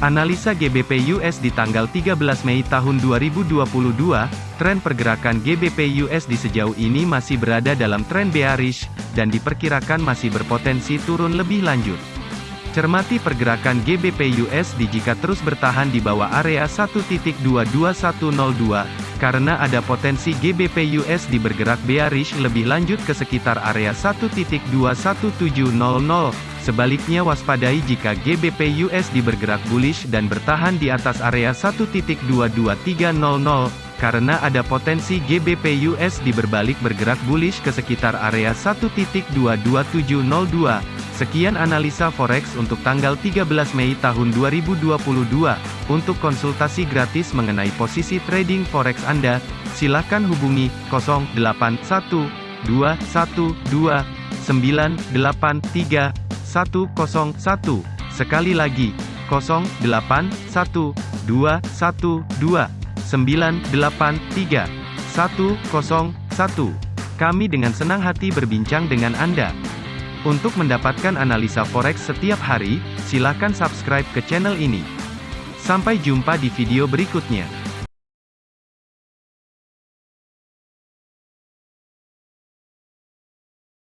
Analisa GBP USD tanggal 13 Mei tahun 2022, tren pergerakan GBP USD sejauh ini masih berada dalam tren bearish, dan diperkirakan masih berpotensi turun lebih lanjut. Cermati pergerakan GBP USD jika terus bertahan di bawah area 1.22102, karena ada potensi GBP USD bergerak bearish lebih lanjut ke sekitar area 1.21700. Sebaliknya waspadai jika GBP USD bergerak bullish dan bertahan di atas area 1.22300, karena ada potensi GBP USD berbalik bergerak bullish ke sekitar area 1.22702. Sekian analisa forex untuk tanggal 13 Mei tahun 2022. Untuk konsultasi gratis mengenai posisi trading forex Anda, silakan hubungi 081212983101. Sekali lagi, 081212983101. Kami dengan senang hati berbincang dengan Anda. Untuk mendapatkan analisa forex setiap hari, silakan subscribe ke channel ini. Sampai jumpa di video berikutnya.